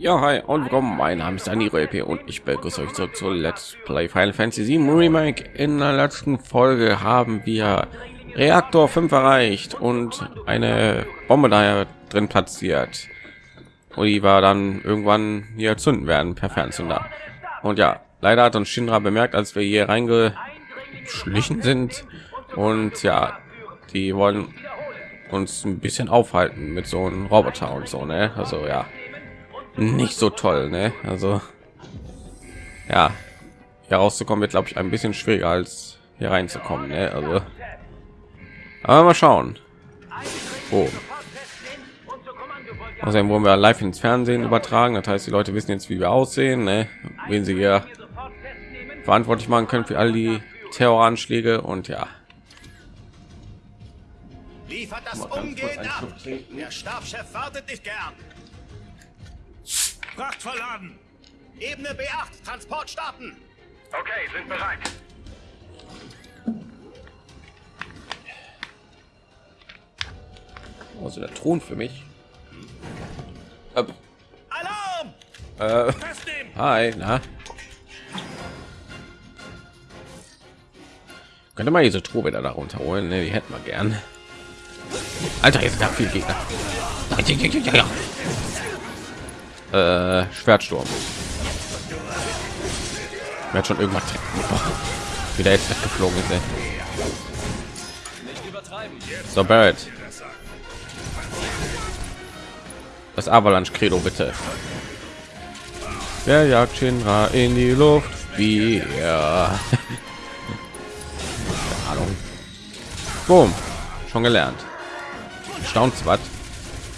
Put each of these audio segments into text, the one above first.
Ja, hi und willkommen. Mein Name ist Dani Röpe und ich begrüße euch zurück zu Let's Play Final Fantasy 7 Remake. In der letzten Folge haben wir Reaktor 5 erreicht und eine Bombe da drin platziert. Und die war dann irgendwann hier zünden werden per Fernzünder. Und ja, leider hat uns Shinra bemerkt, als wir hier reingeschlichen sind. Und ja, die wollen uns ein bisschen aufhalten mit so einem Roboter und so, ne? Also ja, nicht so toll, ne? Also ja, hier rauszukommen wird, glaube ich, ein bisschen schwieriger als hier reinzukommen, ne? Also aber mal schauen. Oh. Außerdem wurden wir live ins Fernsehen übertragen. Das heißt, die Leute wissen jetzt, wie wir aussehen, ne? wen sie hier verantwortlich machen können für all die Terroranschläge und ja. Liefert das umgehend ab. Der Stabschef wartet nicht gern. Fracht verladen. Ebene B8, Transport starten. Okay, sind bereit. Also der Thron für mich. Äh, Alarm! äh, hi, na? Könnte mal diese Truhe wieder da runterholen, ne? Die hätten wir gern. Alter, jetzt da viel Gegner. Äh, Schwertsturm. Wird schon irgendwas wieder jetzt weggeflogen ist. So Barrett. Das Avalanche Credo bitte. Wer jagt Shinra in die Luft? Wir. Ahnung. Boom. Schon gelernt. Staunt.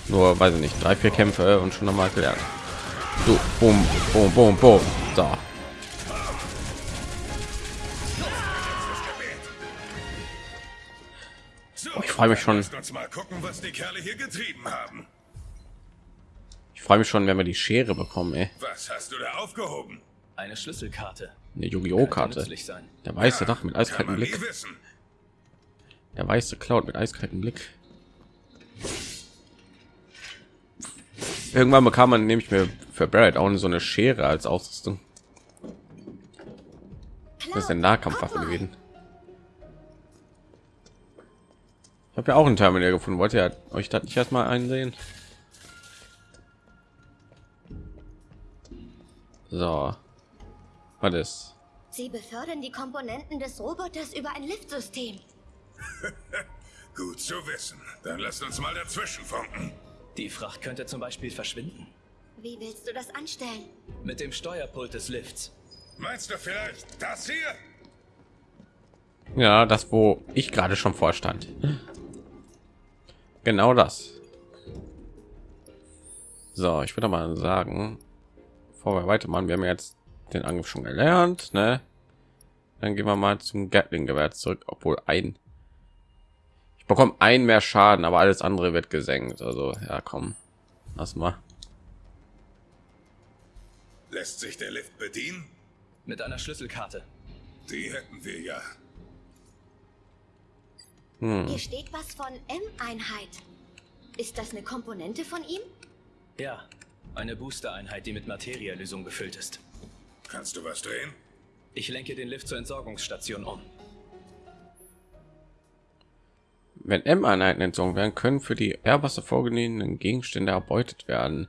Nur weiß ich nicht, drei, vier Kämpfe und schon nochmal gelernt. So, boom, boom, boom, boom. So. Ich freue mich schon. Lasst uns mal gucken, was die Kerle hier getrieben haben. Ich freue mich schon, wenn wir die Schere bekommen. Ey. Was hast du da aufgehoben? Eine Schlüsselkarte. Eine Yu-Gi-Oh Karte. Der weiße Dach mit eiskaltem Blick. wissen. Der weiße Cloud mit eiskaltem Blick. Irgendwann bekam man nämlich mir für Barrett auch so eine Schere als Ausrüstung. Das ist eine Nahkampfwaffe gewesen. Ich habe ja auch ein Terminal gefunden. Wollt ihr euch das nicht erstmal einsehen? So. Was ist? Sie befördern die Komponenten des Roboters über ein Liftsystem. Gut zu wissen. Dann lasst uns mal dazwischen funken. Die Fracht könnte zum Beispiel verschwinden. Wie willst du das anstellen? Mit dem Steuerpult des Lifts. Meinst du vielleicht das hier? Ja, das, wo ich gerade schon vorstand. Genau das. So, ich würde mal sagen, bevor wir weitermachen, wir haben jetzt den Angriff schon gelernt, ne? Dann gehen wir mal zum Gatling-Gewehr zurück, obwohl ein ich bekomme ein mehr Schaden, aber alles andere wird gesenkt. Also ja, komm, lass mal. Lässt sich der Lift bedienen? Mit einer Schlüsselkarte. Die hätten wir ja. Hier steht was von M-Einheit. Ist das eine Komponente von ihm? Ja, eine Booster-Einheit, die mit Materielösung befüllt ist. Kannst du was drehen? Ich lenke den Lift zur Entsorgungsstation um. Wenn M-Einheiten entzogen werden, können für die Airwasser vorgegebenen Gegenstände erbeutet werden.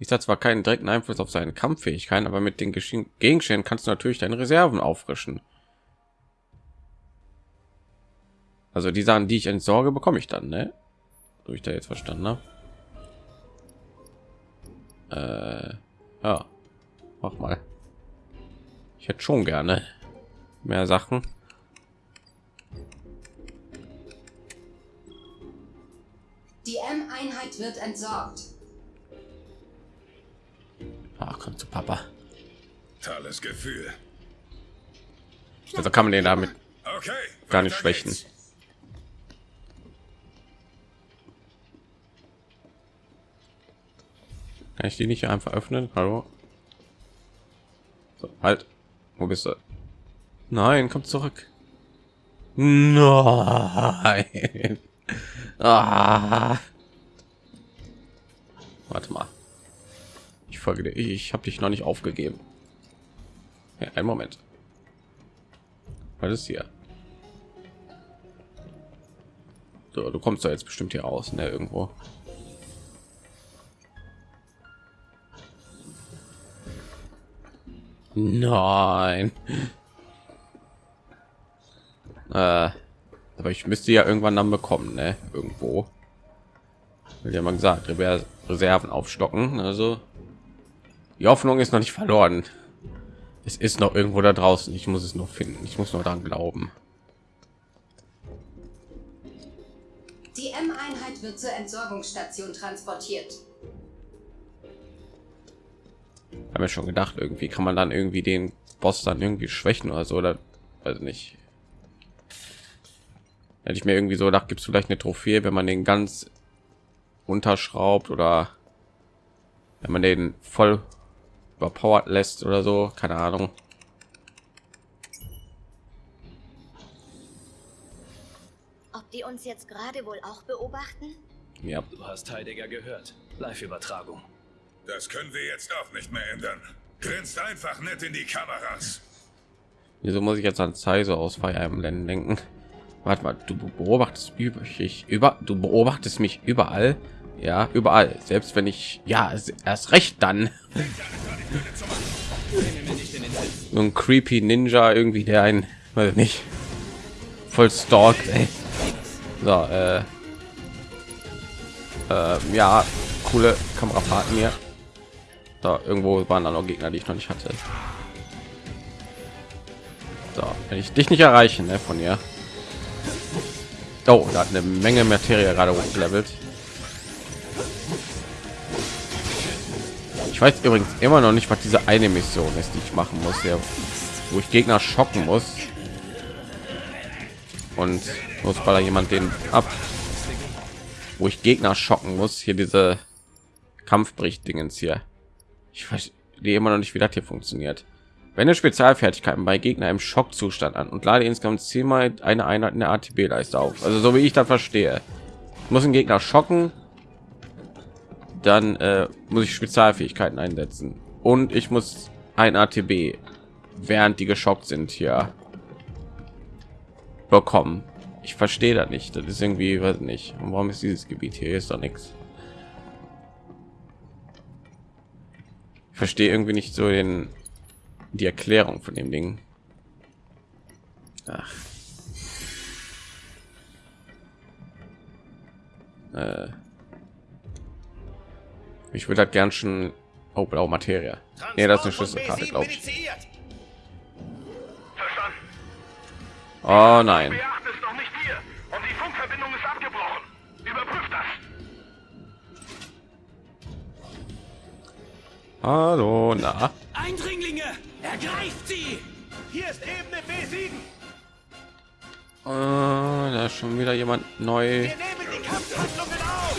Dies hat zwar keinen direkten Einfluss auf seine Kampffähigkeiten, aber mit den Gegenständen kannst du natürlich deine Reserven auffrischen. Also die Sachen, die ich entsorge, bekomme ich dann, ne? So ich da jetzt verstanden habe. Äh, ja, mach mal. Ich hätte schon gerne mehr Sachen. Die M-Einheit wird entsorgt. Ach, komm zu Papa. Tolles Gefühl. Also kann man den damit Okay. gar nicht schwächen. geht's. Kann ich die nicht einfach öffnen? Hallo? So, halt. Wo bist du? Nein, komm zurück. Nein. Ah. Warte mal. Ich folge dir. Ich, habe dich noch nicht aufgegeben. Ja, einen Moment. Was ist hier? So, du kommst da jetzt bestimmt hier raus, ne? Irgendwo. Nein. Äh, aber ich müsste ja irgendwann dann bekommen, ne? Irgendwo. Ja mal gesagt, Reserven aufstocken. Also die Hoffnung ist noch nicht verloren. Es ist noch irgendwo da draußen. Ich muss es noch finden. Ich muss nur daran glauben. Die M-Einheit wird zur Entsorgungsstation transportiert. Haben wir schon gedacht, irgendwie kann man dann irgendwie den Boss dann irgendwie schwächen oder so oder also nicht. Hätte ich mir irgendwie so gedacht, gibt es vielleicht eine Trophäe, wenn man den ganz unterschraubt oder wenn man den voll überpowered lässt oder so, keine Ahnung. Ob die uns jetzt gerade wohl auch beobachten? Ja, Du hast Heidegger gehört. Live-Übertragung. Das können wir jetzt auch nicht mehr ändern. Grinst einfach nett in die Kameras. wieso muss ich jetzt an Zeise aus Fire Emblem denken? Warte mal, du beobachtest übrig über, du beobachtest mich überall, ja, überall. Selbst wenn ich, ja, erst recht dann. so ein creepy Ninja irgendwie, der ein, weiß ich nicht, voll stalkt. Ey. So, äh, äh, ja, coole Kamerafahrten hier. Da irgendwo waren da noch Gegner, die ich noch nicht hatte. So, wenn ich dich nicht erreichen, ne, von ihr. Oh, da hat eine Menge Materie gerade hochgelevelt. Ich weiß übrigens immer noch nicht, was diese eine Mission ist, die ich machen muss, ja, wo ich Gegner schocken muss. Und muss bei jemand den ab, wo ich Gegner schocken muss. Hier diese Kampfbricht-Dingens hier. Ich verstehe immer noch nicht, wie das hier funktioniert. Wende Spezialfertigkeiten bei Gegner im Schockzustand an und lade insgesamt zehnmal eine Einheit in der ATB-Leiste auf. Also so wie ich das verstehe. Muss einen Gegner schocken, dann äh, muss ich Spezialfähigkeiten einsetzen und ich muss ein ATB, während die geschockt sind, hier bekommen. Ich verstehe da nicht. Das ist irgendwie, weiß nicht. Und warum ist dieses Gebiet hier? Ist doch nichts. Ich verstehe irgendwie nicht so den die Erklärung von dem Ding. Ach. Äh. Ich würde halt gern schon oh, blau Materie. Nee, das ist eine Schlüsselkarte, glaube ich. Oh nein. B8 ist noch nicht hier und die Funkverbindung ist abgebrochen. Überprüft das. Hallo, na. Eindringlinge! Ergreift sie! Hier ist Ebene B7. Äh, da ist schon wieder jemand neu. Wir nehmen die Kampfhandlungen auf.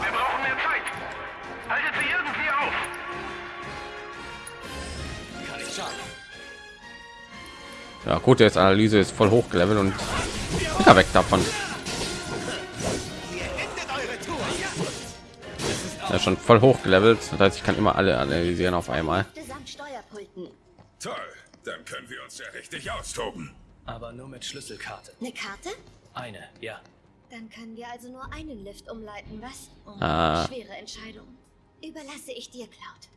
Wir brauchen mehr Zeit. Haltet sie irgendwie auf. Kann ich schaden. Ja, gut, jetzt Analyse ist voll hochgelevelt und ja, weg davon. Ja, schon voll hochgelevelt. Das heißt, ich kann immer alle analysieren auf einmal. Toll, dann können wir uns ja richtig austoben. Aber nur mit Schlüsselkarte. Eine Karte? Eine, ja. Dann können wir also nur einen Lift umleiten, was? Oh, Ah. Schwere Entscheidung. Überlasse ich dir, Cloud.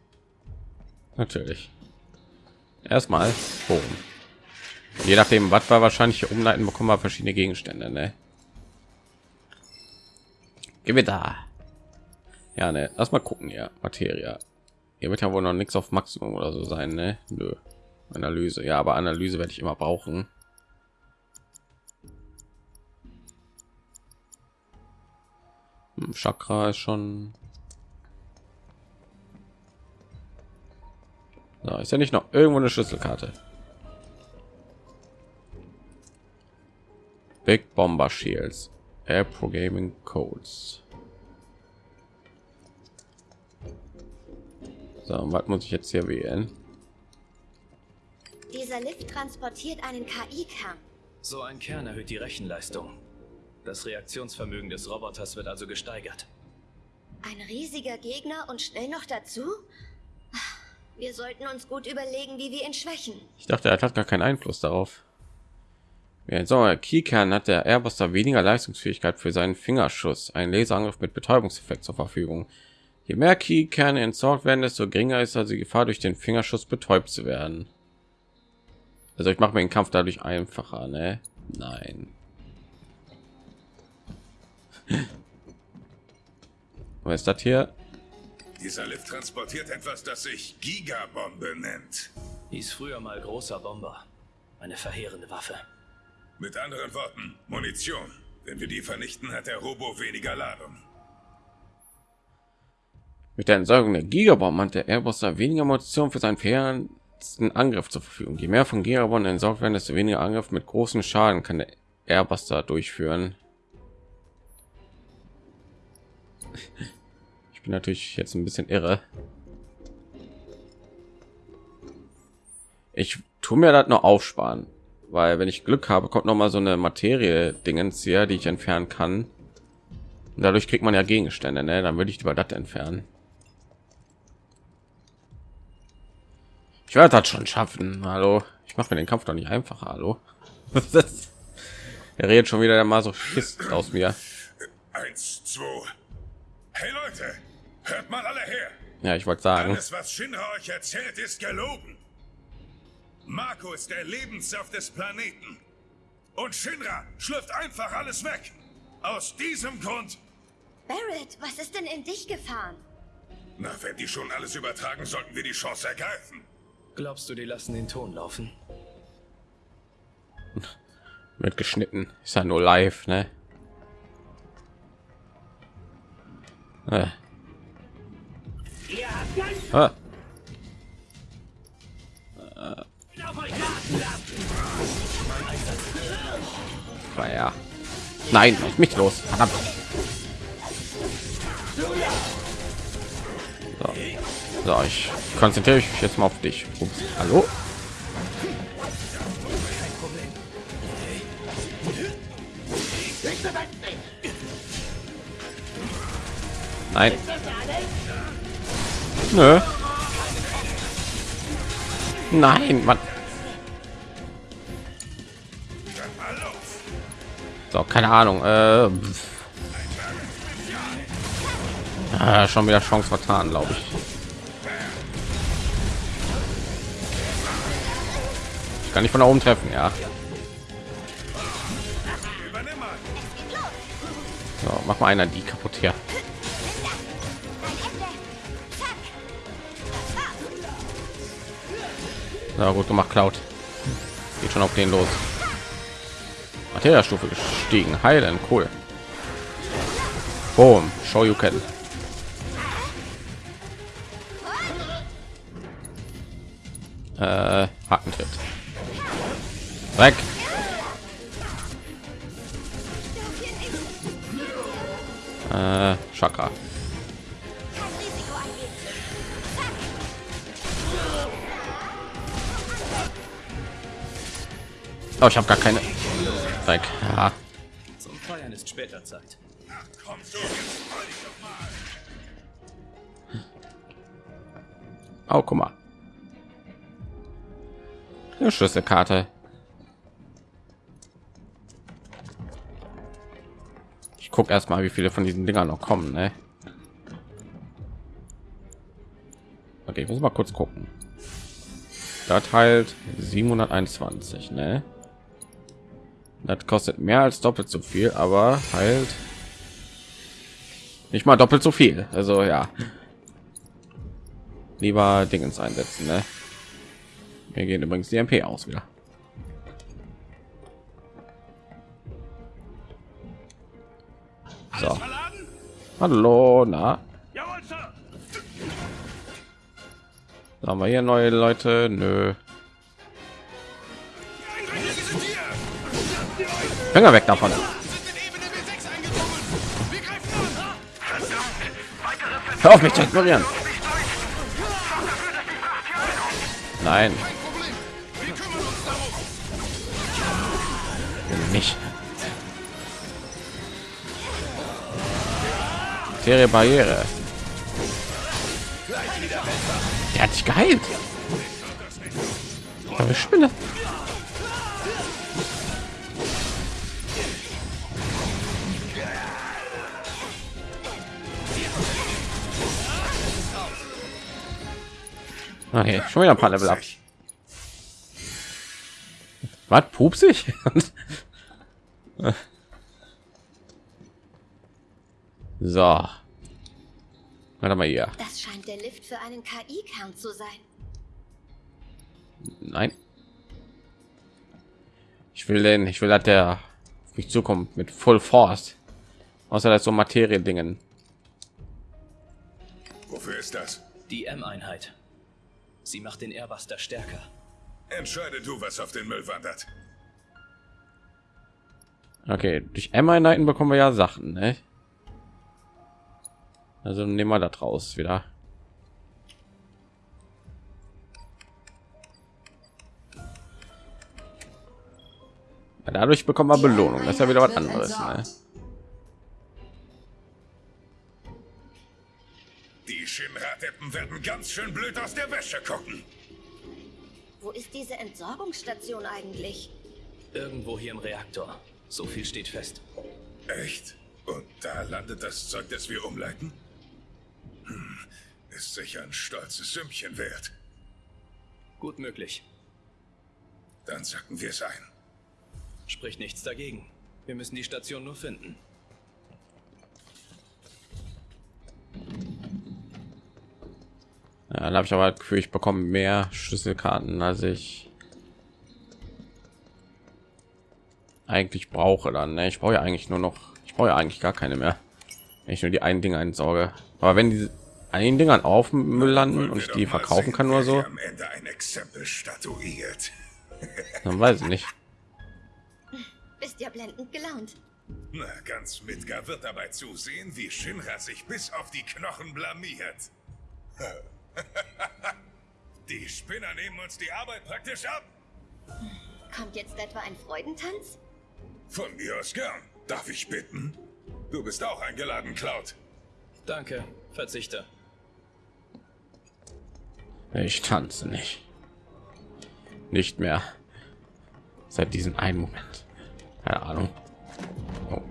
Natürlich. Erstmal holen. Je nachdem, was wir wahrscheinlich umleiten, bekommen wir verschiedene Gegenstände. Ne? Gewitter. Ja, ne. Lass mal gucken hier. Materie. Hier wird ja wohl noch nichts auf Maximum oder so sein, ne? Nö. Analyse. Ja, aber Analyse werde ich immer brauchen. Hm, Chakra ist schon So, ist ja nicht noch irgendwo eine Schlüsselkarte. Big Bomber Shields, Air Programming Codes. So, was muss ich jetzt hier wählen? Dieser Lift transportiert einen KI-Kern. So ein Kern erhöht die Rechenleistung. Das Reaktionsvermögen des Roboters wird also gesteigert. Ein riesiger Gegner und schnell noch dazu? Wir sollten uns gut überlegen, wie wir ihn schwächen. Ich dachte, er hat gar keinen Einfluss darauf. Während so Keykern hat der Airbuster weniger Leistungsfähigkeit für seinen Fingerschuss, einen Laserangriff mit Betäubungseffekt zur Verfügung. Je mehr Keykerne entsorgt werden, desto geringer ist also die Gefahr, durch den Fingerschuss betäubt zu werden. Also ich mache mir den Kampf dadurch einfacher, ne? Nein. Was ist das hier? Dieser Lift transportiert etwas, das sich Gigabombe nennt. Hieß früher mal großer Bomber. Eine verheerende Waffe. Mit anderen Worten, Munition. Wenn wir die vernichten, hat der Robo weniger Ladung. Mit der Entsorgung der Gigabomb hat der Airbuster weniger Munition für seinen fairen Angriff zur Verfügung. Je mehr von Gigabomben entsorgt werden, desto weniger Angriff mit großen Schaden kann der Airbuster durchführen. Ich bin natürlich jetzt ein bisschen irre. Ich tue mir das nur aufsparen, weil wenn ich Glück habe, kommt noch mal so eine Materie Dingens hier, die ich entfernen kann. Und dadurch kriegt man ja Gegenstände, ne? Dann würde ich lieber das entfernen. Ich werde das schon schaffen. Hallo, ich mache mir den Kampf doch nicht einfacher. Hallo, er redet schon wieder der Masochist aus mir. Eins, zwei. Hey Leute, hört mal alle her. Ja, ich wollte sagen. Alles, was Shinra euch erzählt, ist gelogen. Marco ist der Lebenssaft des Planeten. Und Shinra schlürft einfach alles weg. Aus diesem Grund. Barrett, was ist denn in dich gefahren? Na, wenn die schon alles übertragen, sollten wir die Chance ergreifen. Glaubst du, die lassen den Ton laufen? Wird geschnitten. Ist ja nur live, ne? Äh. Ah. Äh. Ja. Nein, mich los. Verdammt. So, ich konzentriere mich jetzt mal auf dich. Ups. Hallo? Nein. Nö. Nein, Mann. So, keine Ahnung. Äh, ah, schon wieder Chance vertan, glaube ich. Ich kann nicht von da oben treffen, ja. So, mach mal einer die kaputt hier. Na gut gemacht, Cloud. Geht schon auf den los. Materia-Stufe gestiegen. Heilen, cool. Boom, show you can. Äh. Weg. Äh, Chakra. Oh, ich habe gar keine. Weg. Ja. Zum Feiern ist später Zeit. Oh, guck mal. Eine Schlüsselkarte. Ich gucke erstmal, wie viele von diesen Dingern noch kommen. Ne? Okay, ich muss mal kurz gucken. Das halt 721, ne? Das kostet mehr als doppelt so viel, aber halt nicht mal doppelt so viel. Also ja, lieber Dingens einsetzen. Ne? Wir gehen übrigens die MP aus wieder. So. Hallo, na? Da haben wir hier neue Leute. Nö. Finger weg davon. Hör auf mich zu ignorieren. Nein. Nicht. Materie Barriere. Der hat sich geheilt. Aber Spinne. Okay, schon wieder ein paar Level ab. Was pupsig? so. Warte mal hier. Das scheint der Lift für einen KI-Kern zu sein. Nein. Ich will den, ich will, dass der auf mich zukommt mit Full Force. Außer das so Materie-Dingen. Wofür ist das? Die M-Einheit. Sie macht den Airbuster stärker. Entscheide du, was auf den Müll wandert. Okay, durch M-Einheiten bekommen wir ja Sachen, ne? Also nehmen wir das raus wieder. Ja, dadurch bekommen wir Die Belohnung. Das ist ja wieder was anderes. Ne? Die Shinra-Deppen werden ganz schön blöd aus der Wäsche gucken. Wo ist diese Entsorgungsstation eigentlich? Irgendwo hier im Reaktor. So viel steht fest. Echt? Und da landet das Zeug, das wir umleiten? Ist sicher ein stolzes Sümmchen wert. Gut möglich. Dann sacken wir es ein. Spricht nichts dagegen. Wir müssen die Station nur finden. Ja, dann habe ich aber das Gefühl, ich bekomme mehr Schlüsselkarten, als ich eigentlich brauche. Dann, ne? ich brauche ja eigentlich nur noch, ich brauche ja eigentlich gar keine mehr, wenn ich nur die einen Dinge entsorge. Aber wenn diese einen Dingern auf dem Müll landen und ich die verkaufen kann oder so, hier Am Ende ein Exempel statuiert. dann weiß ich nicht. Bist ja blendend gelaunt. Na, ganz Midgar wird dabei zusehen, wie Shinra sich bis auf die Knochen blamiert. Die Spinner nehmen uns die Arbeit praktisch ab. Kommt jetzt etwa ein Freudentanz? Von mir aus gern. Darf ich bitten? Du bist auch eingeladen, Cloud. Danke. Verzichte. Ich tanze nicht. Nicht mehr. Seit diesem einen Moment. Keine Ahnung. Oh.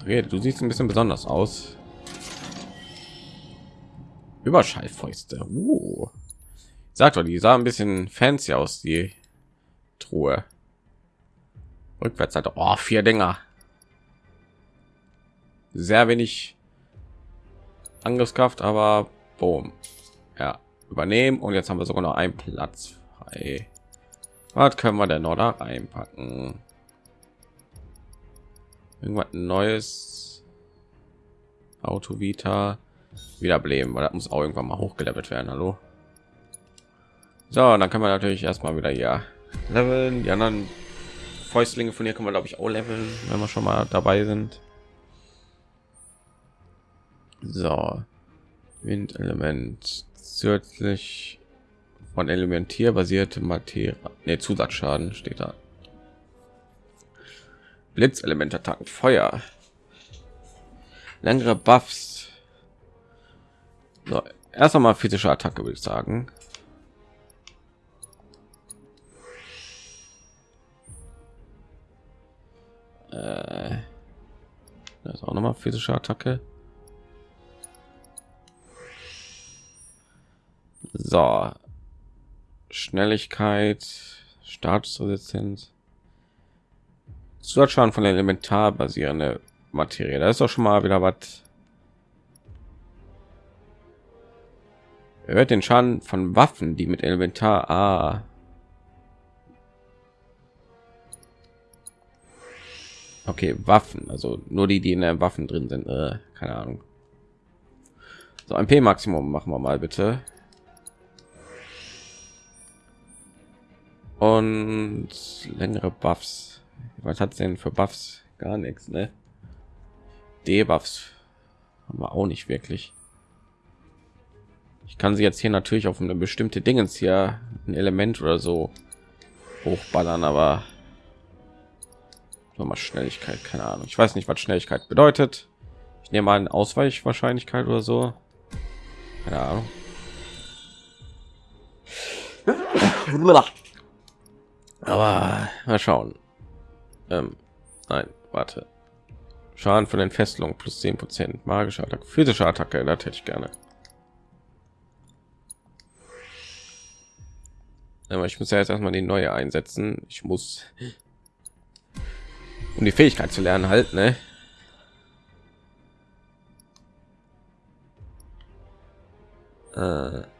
Okay, du siehst ein bisschen besonders aus. Überschallfäuste. Uh. Sagt doch, die sah ein bisschen fancy aus, die Truhe. Rückwärts hat oh, vier Dinger. Sehr wenig Angriffskraft, aber boom. Ja, übernehmen und jetzt haben wir sogar noch einen Platz frei. Was können wir denn noch da reinpacken? Irgendwas Neues. Auto Vita wiederbeleben, weil das muss auch irgendwann mal hochgelevelt werden. Hallo. So, dann kann man natürlich erstmal wieder hier leveln. Die anderen Fäustlinge von hier kann man glaube ich auch leveln, wenn wir schon mal dabei sind. So, Windelement zusätzlich von elementier basierte Materie, ne, Zusatzschaden steht da. Blitzelementattacken, Feuer, längere Buffs. So, erst einmal physische Attacke, würde ich sagen. Äh, das ist auch noch mal physische Attacke. So, Schnelligkeit, Statusresistenz, Zusatzschaden von elementar basierende Materie. Da ist doch schon mal wieder was. Erhöht den Schaden von Waffen, die mit Elementar A. Okay, Waffen, also nur die, die in den Waffen drin sind. Äh, keine Ahnung. So ein P-Maximum machen wir mal bitte. Und längere Buffs. Was hat denn für Buffs? Gar nichts, ne? Debuffs haben wir auch nicht wirklich. Ich kann sie jetzt hier natürlich auf eine bestimmte Dingens hier ein Element oder so hochballern, aber noch mal Schnelligkeit, keine Ahnung. Ich weiß nicht, was Schnelligkeit bedeutet. Ich nehme mal eine Ausweichwahrscheinlichkeit oder so. Keine Ahnung. Aber mal schauen. Ähm, nein, warte. Schaden von den Fesselungen plus 10 Prozent. Magische Attacke, physische Attacke, das hätte ich gerne. Aber ich muss ja jetzt erstmal die neue einsetzen. Ich muss, um die Fähigkeit zu lernen, halt, ne? Äh,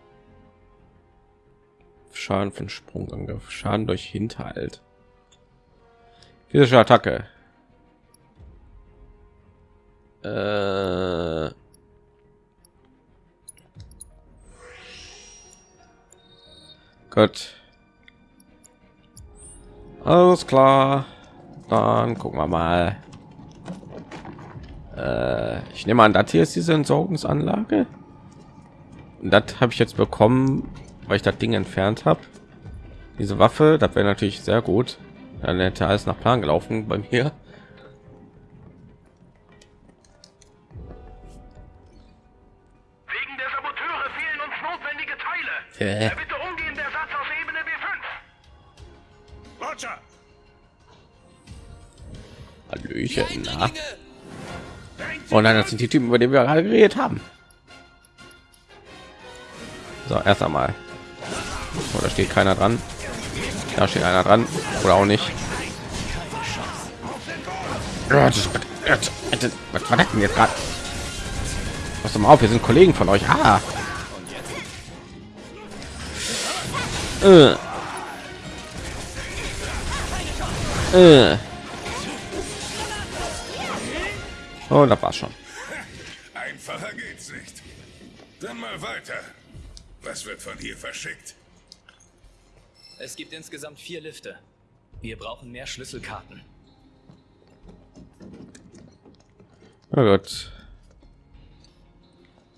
Schaden von Sprungangriff, Schaden durch Hinterhalt. Physische Attacke. Äh, Gut. Alles klar. Dann gucken wir mal. Äh, ich nehme an, das hier ist diese Entsorgungsanlage. Das habe ich jetzt bekommen, weil ich das Ding entfernt habe. Diese Waffe, das wäre natürlich sehr gut. Dann hätte alles nach Plan gelaufen bei mir. Wegen der Saboteure fehlen uns notwendige Teile. Äh. Bitte umgehend Ersatz aus Ebene B5. Roger! Hallöchen, na? Oh nein, das sind die Typen, über die wir gerade geredet haben. So, erst einmal. Oh, da steht keiner dran. Da steht einer dran. Oder auch nicht. Was war das denn jetzt gerade? Was mal auf, wir sind Kollegen von euch. Ah. Äh. Äh. Oh, das war's schon. Einfacher geht's nicht. Dann mal weiter. Was wird von hier verschickt? Es gibt insgesamt vier Lifte. Wir brauchen mehr Schlüsselkarten. Na gut.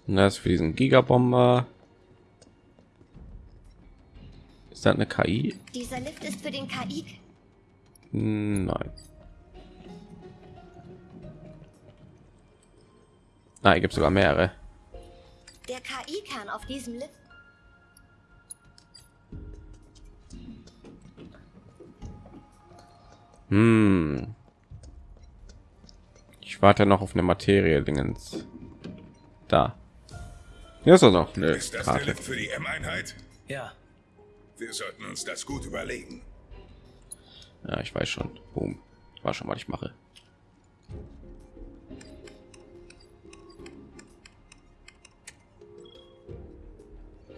Und das für diesen Gigabomber. Ist das eine KI? Dieser Lift ist für den KI. Nein. Ah, hier gibt sogar mehrere. Der KI-Kern auf diesem Lift. Hm. Ich warte noch auf eine Materie Dingens. Da. Hier ist er noch eine Ist das der Karte. Lift für die M-Einheit? Ja, Wir sollten uns das gut überlegen. Ja, ich weiß schon. Boom. Ich war schon mal, ich mache.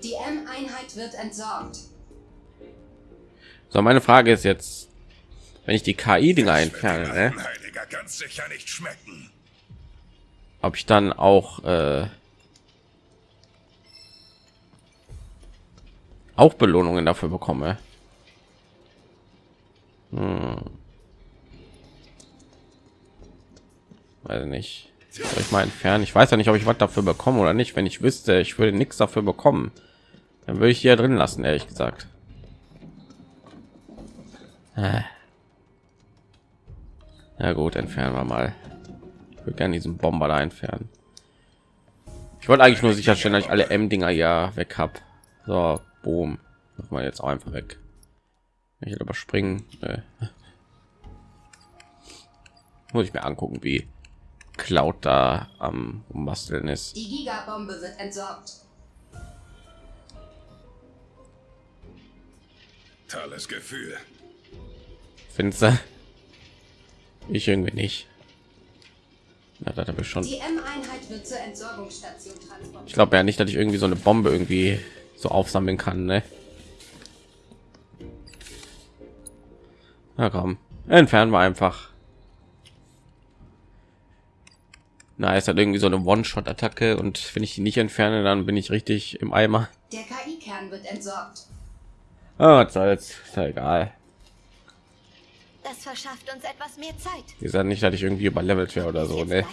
Die M-Einheit wird entsorgt. So, meine Frage ist jetzt, wenn ich die KI-Dinger Das wird entferne, ne? alten Heiliger ganz sicher nicht schmecken. ob ich dann auch äh, auch Belohnungen dafür bekomme. Hm. Weiß nicht. Soll ich mal entfernen? Ich weiß ja nicht, ob ich was dafür bekomme oder nicht. Wenn ich wüsste, ich würde nichts dafür bekommen, dann würde ich hier drin lassen, ehrlich gesagt. Äh. Ja gut, entfernen wir mal. Ich würde gerne diesen Bomber da entfernen. Ich wollte eigentlich nur sicherstellen, dass ich alle M-Dinger ja weg habe. So, boom. Mach mal jetzt auch einfach weg. Ich hätte überspringen. Nö. Muss ich mir angucken, wie Cloud da am Basteln ist. Die Gigabombe wird entsorgt. Tolles Gefühl. Findest du? Ich irgendwie nicht. Na, das habe ich schon. Ich glaube ja nicht, dass ich irgendwie so eine Bombe irgendwie so aufsammeln kann, ne? Na komm, entfernen wir einfach. Na, ist halt irgendwie so eine One-Shot-Attacke und wenn ich die nicht entferne, dann bin ich richtig im Eimer. Der KI-Kern wird entsorgt. Ah, was soll's, ist ja egal. Das verschafft uns etwas mehr Zeit. Wie gesagt, nicht, dass ich irgendwie überlevelt wäre oder so, ne?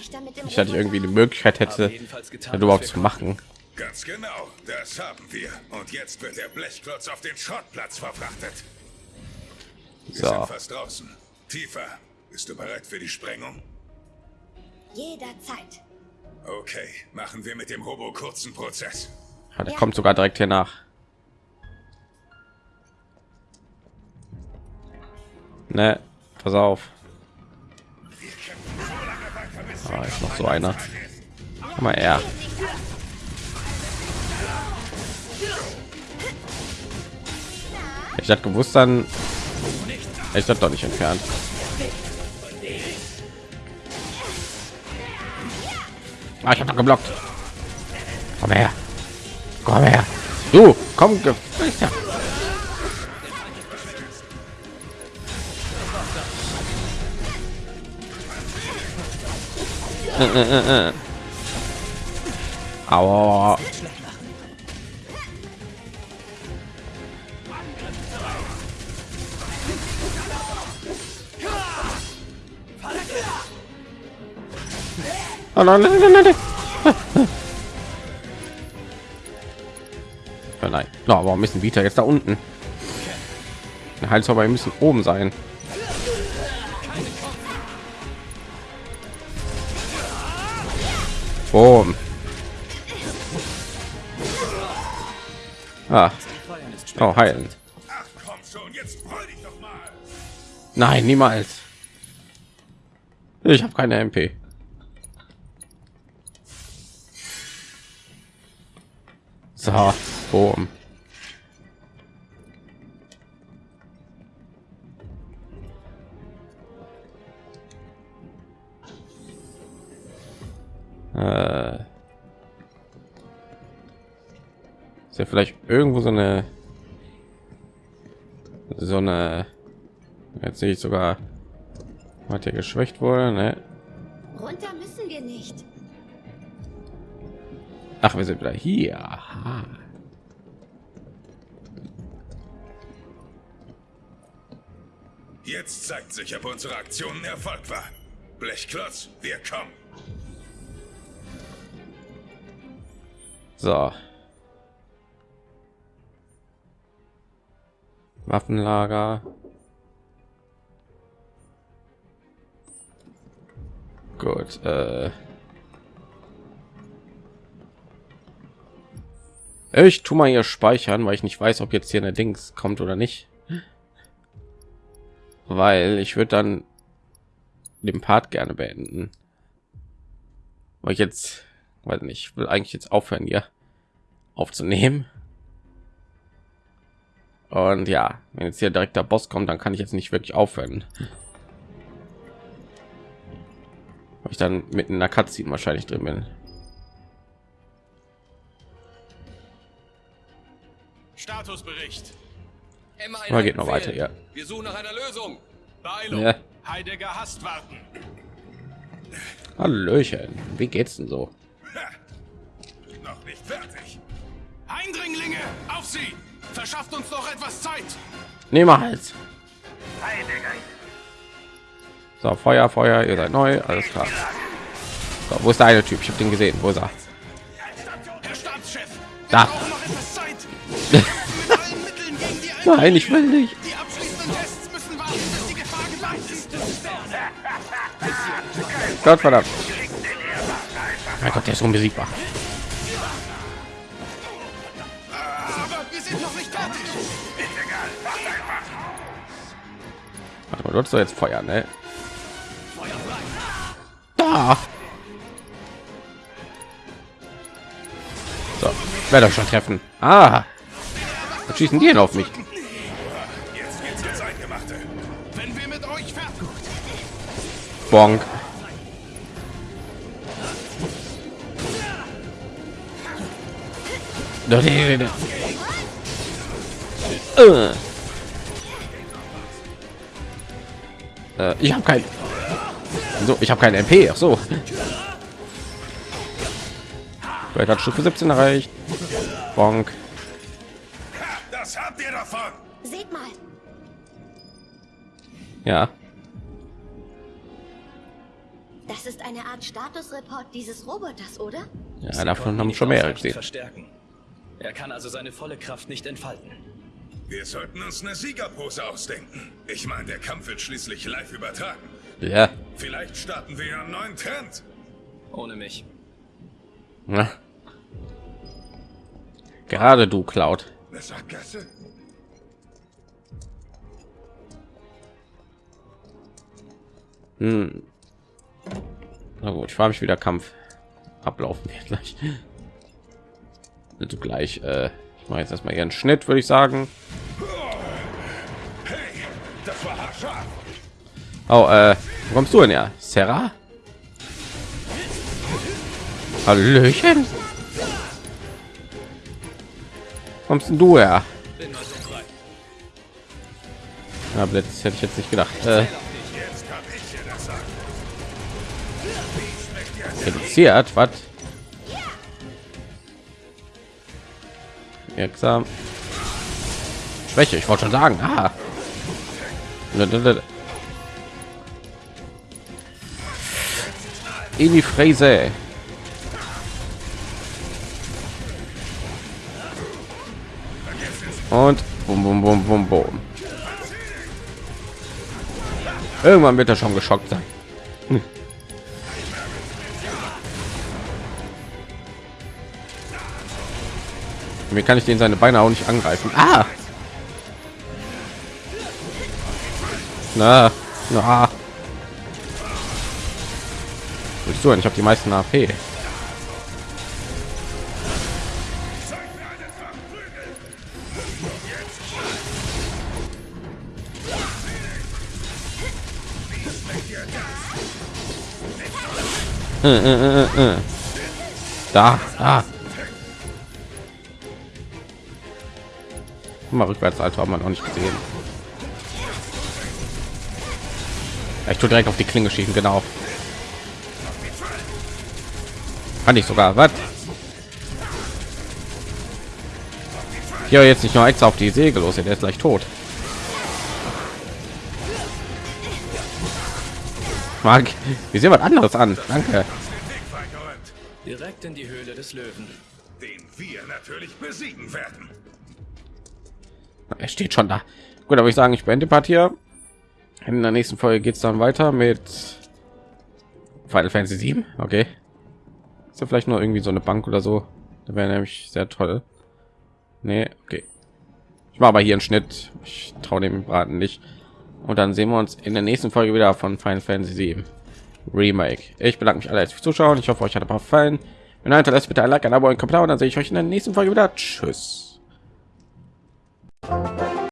ich irgendwie die. Möglichkeit hätte, jedenfalls getan, überhaupt zu machen. Ganz genau, das haben wir. Und jetzt wird der Blechklotz auf den Schrottplatz verfrachtet. Wir So. sind fast draußen. Tiefer, bist du bereit für die Sprengung? Jederzeit. Okay, machen wir mit dem Robo kurzen Prozess. Ah, der kommt sogar direkt hier nach. Ne, pass auf. Ah, ist noch so einer. Komm mal her. Ich hatte gewusst, dann ich das doch nicht entfernt. Ah, ich habe geblockt. Komm her. Komm her. Du, komm, Gefäßer. Äh, äh, äh. Aua. Oh nein, nein. Oh. No, warum müssen Vita jetzt da unten? Der Heilzauber müssen oben sein. Boom. Ah. Oh, heilen. Nein, niemals. Ich habe keine MP. So, boom. Äh, ist ja vielleicht irgendwo so eine so eine jetzt sehe ich sogar hat ja geschwächt wurde ne? Runter müssen wir nicht. ach wir sind wieder hier Aha. Jetzt zeigt sich, ob unsere Aktion ein Erfolg war. Blechklotz, wir kommen. So. Waffenlager. Gut äh. Ich tu mal hier speichern weil ich nicht weiß ob jetzt hier eine dings kommt oder nicht. Weil ich würde dann den part gerne beenden. Weil ich jetzt nicht ich will eigentlich jetzt aufhören hier aufzunehmen und ja wenn jetzt hier direkt der boss kommt dann kann ich jetzt nicht wirklich aufhören weil ich dann mitten in der Cutscene wahrscheinlich drin bin Statusbericht. Aber geht noch weiter ja Wir suchen nach einer Lösung. Beeilung. Ja. Heidegger hasst warten. Hallöchen wie geht's denn so. Noch nicht fertig. Eindringlinge, auf sie! Verschafft uns noch etwas Zeit. niemals so feuer feuer ihr seid neu alles klar. So, wo ist der eine typ? Ich habe den gesehen wo ist er? Da. nein ich will nicht. Die abschließenden mein Gott der ist unbesiegbar. Warte mal, sollst doch jetzt feuern ne? da! So werde ich schon treffen. Ah! Was schießen die denn auf mich? Jetzt Äh. Äh, ich habe kein so ich habe kein MP ach so vielleicht hat Stufe 17 erreicht Bonk. Das habt ihr davon. Seht mal, ja das ist eine Art Statusreport dieses Roboters, oder? ja davon haben schon mehrere gesehen Verstärken. Er kann also seine volle Kraft nicht entfalten. Wir sollten uns eine Siegerpose ausdenken. Ich meine, der Kampf wird schließlich live übertragen. ja Vielleicht starten wir ja einen neuen Trend. Ohne mich. Na. Gerade du, Cloud. Eine Sackgasse? Hm. Na gut, ich frage mich, wie der Kampf ablaufen wird gleich. Also gleich, äh, ich mache jetzt erstmal ihren Schnitt, würde ich sagen. Oh, äh, wo kommst du denn ja? Sarah? Hallöchen. Kommst du her? Ja, Blitz hätte ich jetzt nicht gedacht. Äh, Jetzt kann Wirksam. Schwäche, ich wollte schon sagen. Ah. In die Fräse. Und bum bum bum bum bum. Irgendwann wird er schon geschockt sein. Mir kann ich den seine Beine auch nicht angreifen. Ah! Na, na. Ich habe die meisten AP. Äh, äh, äh. Da, da. Mal rückwärts, Alter, hat man auch nicht gesehen. Ich tue direkt auf die Klinge schießen, genau. Kann ich sogar, was? Ja, jetzt nicht nur extra auf die Säge los, der ist gleich tot. Mark, wir sehen was anderes an. Danke. Direkt in die Höhle des Löwen. den wir natürlich besiegen werden. Er steht schon da. Gut, aber ich sagen, ich beende Part hier. In der nächsten Folge geht es dann weiter mit Final Fantasy 7. Okay. Ist ja vielleicht nur irgendwie so eine Bank oder so. Da wäre nämlich sehr toll. Nee, okay. Ich mache aber hier einen Schnitt. Ich traue dem Braten nicht. Und dann sehen wir uns in der nächsten Folge wieder von Final Fantasy 7 Remake. Ich bedanke mich alle fürs Zuschauen. Ich hoffe, euch hat ein paar gefallen. Wenn nein, lasst bitte ein Like, ein Abo, ein Kommentar und dann sehe ich euch in der nächsten Folge wieder. Tschüss. Thank you.